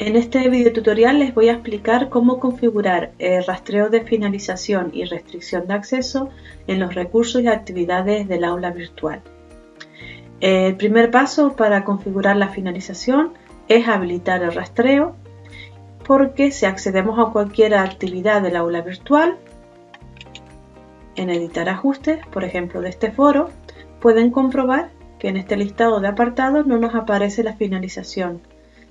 En este video tutorial les voy a explicar cómo configurar el rastreo de finalización y restricción de acceso en los recursos y actividades del aula virtual. El primer paso para configurar la finalización es habilitar el rastreo porque si accedemos a cualquier actividad del aula virtual, en editar ajustes, por ejemplo de este foro, pueden comprobar que en este listado de apartados no nos aparece la finalización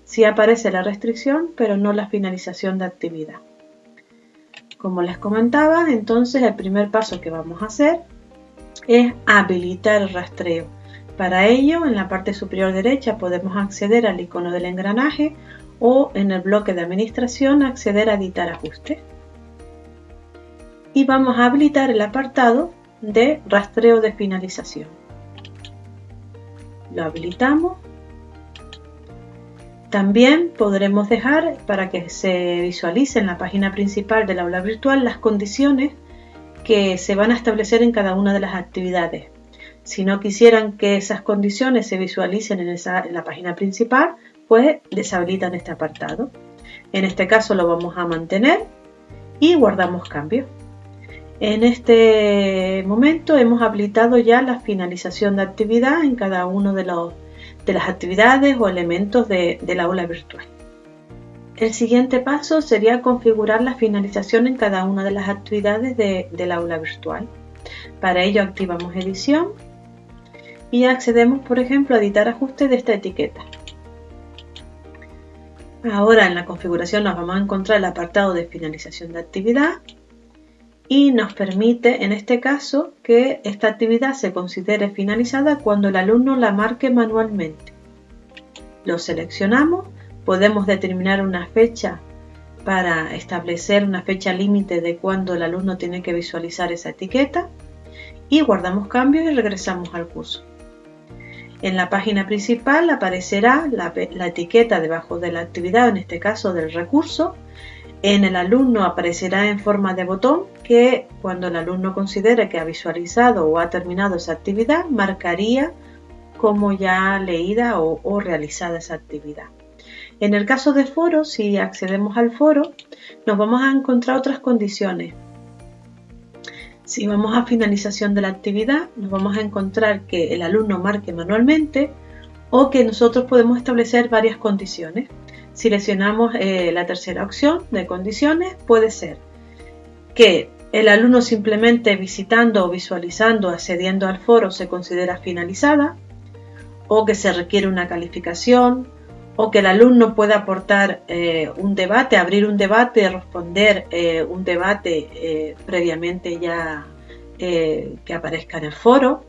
Sí aparece la restricción, pero no la finalización de actividad. Como les comentaba, entonces el primer paso que vamos a hacer es habilitar el rastreo. Para ello, en la parte superior derecha podemos acceder al icono del engranaje o en el bloque de administración acceder a editar ajustes. Y vamos a habilitar el apartado de rastreo de finalización. Lo habilitamos también podremos dejar para que se visualice en la página principal del aula virtual las condiciones que se van a establecer en cada una de las actividades. Si no quisieran que esas condiciones se visualicen en, la página principal, pues deshabilitan este apartado. En este caso lo vamos a mantener y guardamos cambios. En este momento hemos habilitado ya la finalización de actividad en cada uno de los de las actividades o elementos del aula virtual. El siguiente paso sería configurar la finalización en cada una de las actividades del aula virtual. Para ello activamos edición y accedemos por ejemplo a editar ajustes de esta etiqueta. Ahora en la configuración nos vamos a encontrar el apartado de finalización de actividad y nos permite en este caso que esta actividad se considere finalizada cuando el alumno la marque manualmente. Lo seleccionamos, podemos determinar una fecha para establecer una fecha límite de cuando el alumno tiene que visualizar esa etiqueta y guardamos cambios y regresamos al curso. En la página principal aparecerá la, la etiqueta debajo de la actividad, en este caso del recurso, en el alumno aparecerá en forma de botón que cuando el alumno considere que ha visualizado o ha terminado esa actividad, marcaría como ya leída o, realizada esa actividad. En el caso de foro, si accedemos al foro, nos vamos a encontrar otras condiciones. Si vamos a finalización de la actividad, nos vamos a encontrar que el alumno marque manualmente o que nosotros podemos establecer varias condiciones. Seleccionamos eh, la tercera opción de condiciones, puede ser que el alumno simplemente visitando o visualizando, accediendo al foro se considera finalizada, o que se requiere una calificación, o que el alumno pueda aportar eh, un debate, abrir un debate, responder eh, un debate previamente ya que aparezca en el foro,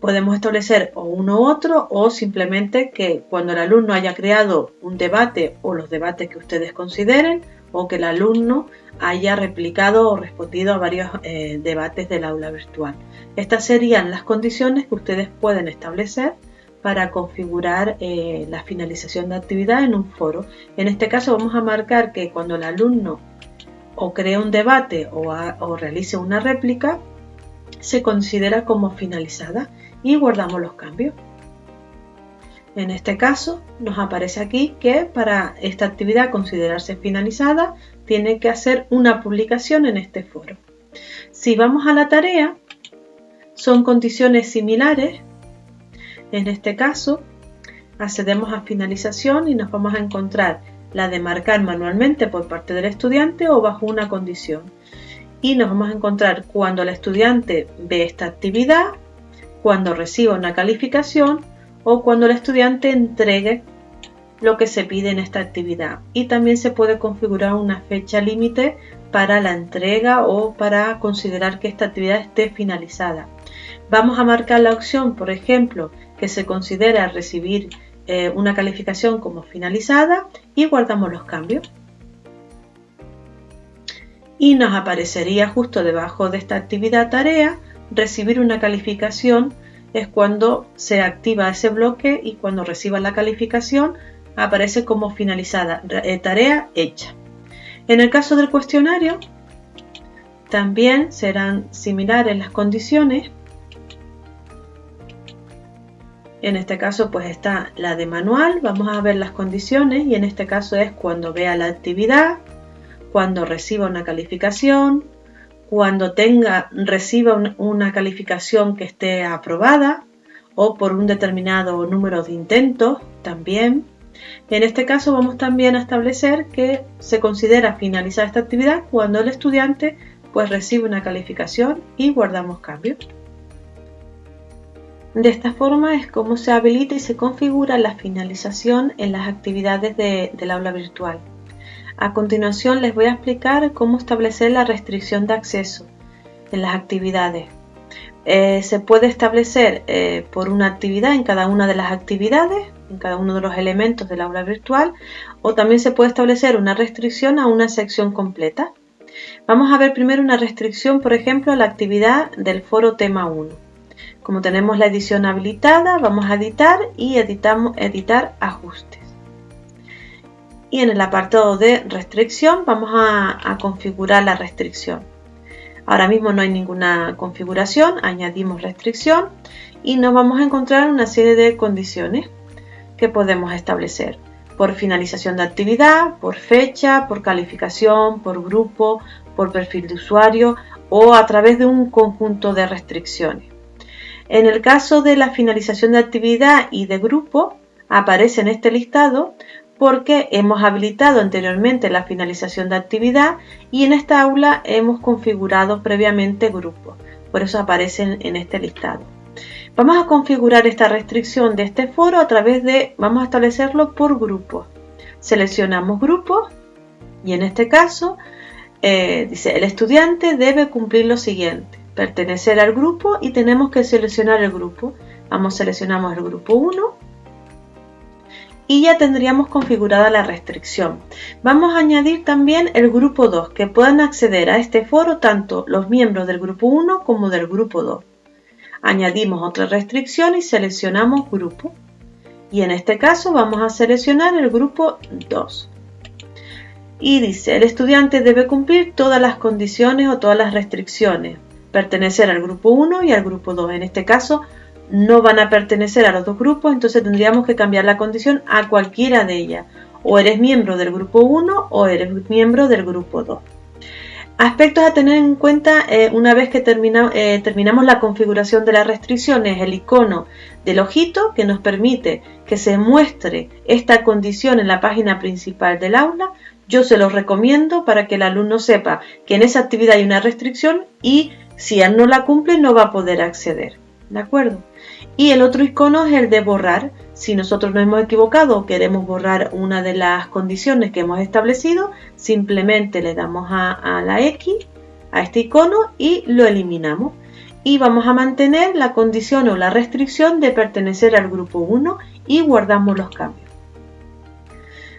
Podemos establecer o uno u otro o simplemente que cuando el alumno haya creado un debate o los debates que ustedes consideren o que el alumno haya replicado o respondido a varios eh, debates del aula virtual. Estas serían las condiciones que ustedes pueden establecer para configurar eh, la finalización de actividad en un foro. En este caso vamos a marcar que cuando el alumno o cree un debate o realice una réplica, se considera como finalizada y guardamos los cambios. En este caso nos aparece aquí que para esta actividad considerarse finalizada tiene que hacer una publicación en este foro. Si vamos a la tarea, son condiciones similares. En este caso, accedemos a finalización y nos vamos a encontrar la de marcar manualmente por parte del estudiante o bajo una condición. Y nos vamos a encontrar cuando el estudiante ve esta actividad cuando reciba una calificación o cuando el estudiante entregue lo que se pide en esta actividad. Y también se puede configurar una fecha límite para la entrega o para considerar que esta actividad esté finalizada. Vamos a marcar la opción, por ejemplo, que se considera recibir eh, una calificación como finalizada y guardamos los cambios. Y nos aparecería justo debajo de esta actividad tarea recibir una calificación es cuando se activa ese bloque y cuando reciba la calificación aparece como finalizada, eh, tarea hecha. En el caso del cuestionario, también serán similares las condiciones. En este caso pues está la de manual, vamos a ver las condiciones y en este caso es cuando vea la actividad, cuando reciba una calificación, cuando tenga, reciba una calificación que esté aprobada o por un determinado número de intentos también. En este caso vamos también a establecer que se considera finalizar esta actividad cuando el estudiante pues recibe una calificación y guardamos cambios. De esta forma es como se habilita y se configura la finalización en las actividades del aula virtual. A continuación les voy a explicar cómo establecer la restricción de acceso en las actividades. Eh, se puede establecer eh, por una actividad en cada una de las actividades, en cada uno de los elementos del aula virtual, o también se puede establecer una restricción a una sección completa. Vamos a ver primero una restricción, por ejemplo, a la actividad del foro tema 1. Como tenemos la edición habilitada, vamos a editar y editamos, editar ajustes. Y en el apartado de restricción vamos a, configurar la restricción. Ahora mismo no hay ninguna configuración, añadimos restricción y nos vamos a encontrar una serie de condiciones que podemos establecer por finalización de actividad, por fecha, por calificación, por grupo, por perfil de usuario o a través de un conjunto de restricciones. En el caso de la finalización de actividad y de grupo, aparece en este listado porque hemos habilitado anteriormente la finalización de actividad y en esta aula hemos configurado previamente grupos. Por eso aparecen en este listado. Vamos a configurar esta restricción de este foro a través de, vamos a establecerlo por grupos. Seleccionamos grupos y en este caso eh, dice el estudiante debe cumplir lo siguiente pertenecer al grupo y tenemos que seleccionar el grupo. Vamos, seleccionamos el grupo 1 y ya tendríamos configurada la restricción. Vamos a añadir también el grupo 2, que puedan acceder a este foro tanto los miembros del grupo 1 como del grupo 2. Añadimos otra restricción y seleccionamos grupo. Y en este caso vamos a seleccionar el grupo 2. Y dice, el estudiante debe cumplir todas las condiciones o todas las restricciones pertenecer al grupo 1 y al grupo 2. En este caso no van a pertenecer a los dos grupos, entonces tendríamos que cambiar la condición a cualquiera de ellas. O eres miembro del grupo 1 o eres miembro del grupo 2. Aspectos a tener en cuenta eh, una vez que eh, terminamos la configuración de las restricciones, el icono del ojito que nos permite que se muestre esta condición en la página principal del aula. Yo se los recomiendo para que el alumno sepa que en esa actividad hay una restricción y si él no la cumple, no va a poder acceder. ¿De acuerdo? Y el otro icono es el de borrar. Si nosotros nos hemos equivocado queremos borrar una de las condiciones que hemos establecido, simplemente le damos a, la X, a este icono y lo eliminamos. Y vamos a mantener la condición o la restricción de pertenecer al grupo 1 y guardamos los cambios.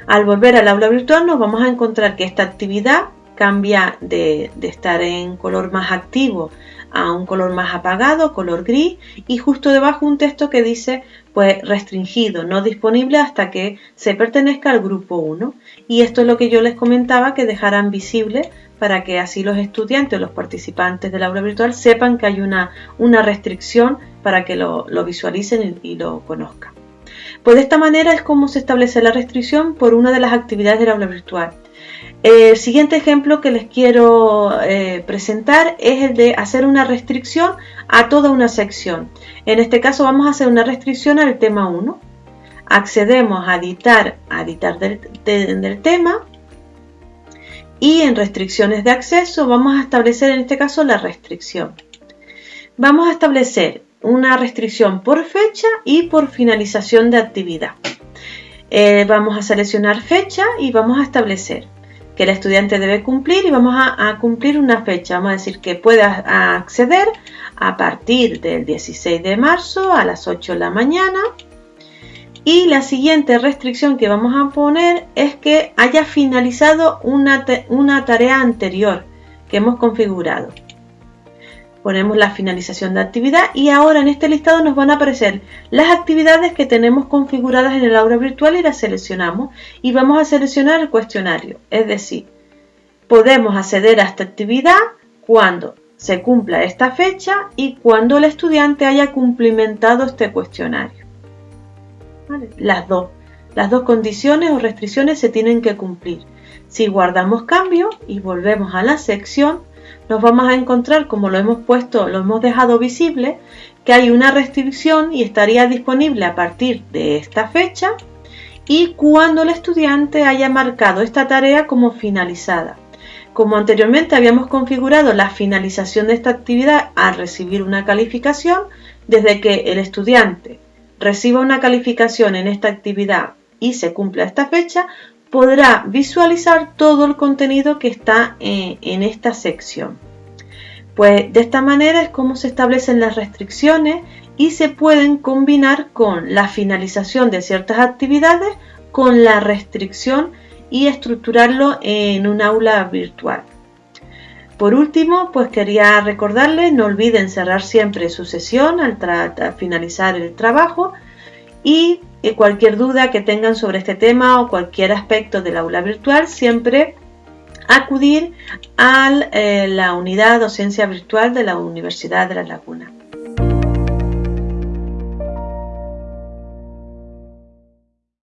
Al volver al aula virtual nos vamos a encontrar que esta actividad cambia de, estar en color más activo a un color más apagado, color gris, y justo debajo un texto que dice pues restringido, no disponible hasta que se pertenezca al grupo 1. Y esto es lo que yo les comentaba que dejarán visible para que así los estudiantes los participantes del aula virtual sepan que hay una, una restricción para que lo, visualicen y, y lo conozcan. Pues de esta manera es como se establece la restricción por una de las actividades del aula virtual. El siguiente ejemplo que les quiero eh, presentar es el de hacer una restricción a toda una sección. En este caso vamos a hacer una restricción al tema 1. Accedemos a editar, a editar del tema y en restricciones de acceso vamos a establecer en este caso la restricción. Vamos a establecer una restricción por fecha y por finalización de actividad. Eh, vamos a seleccionar fecha y vamos a establecer que el estudiante debe cumplir y vamos a, cumplir una fecha. Vamos a decir que puede acceder a partir del 16 de marzo a las 8 de la mañana. Y la siguiente restricción que vamos a poner es que haya finalizado una, una tarea anterior que hemos configurado ponemos la finalización de actividad y ahora en este listado nos van a aparecer las actividades que tenemos configuradas en el aula virtual y las seleccionamos y vamos a seleccionar el cuestionario. Es decir, podemos acceder a esta actividad cuando se cumpla esta fecha y cuando el estudiante haya cumplimentado este cuestionario. Las dos. Las dos condiciones o restricciones se tienen que cumplir. Si guardamos cambio y volvemos a la sección, nos vamos a encontrar, como lo hemos puesto, lo hemos dejado visible, que hay una restricción y estaría disponible a partir de esta fecha y cuando el estudiante haya marcado esta tarea como finalizada. Como anteriormente habíamos configurado la finalización de esta actividad al recibir una calificación, desde que el estudiante reciba una calificación en esta actividad y se cumpla esta fecha, podrá visualizar todo el contenido que está eh, en esta sección. Pues de esta manera es como se establecen las restricciones y se pueden combinar con la finalización de ciertas actividades con la restricción y estructurarlo en un aula virtual. Por último, pues quería recordarles, no olviden cerrar siempre su sesión al, finalizar el trabajo y eh, cualquier duda que tengan sobre este tema o cualquier aspecto del aula virtual, siempre acudir a eh, la unidad docencia virtual de la Universidad de La Laguna.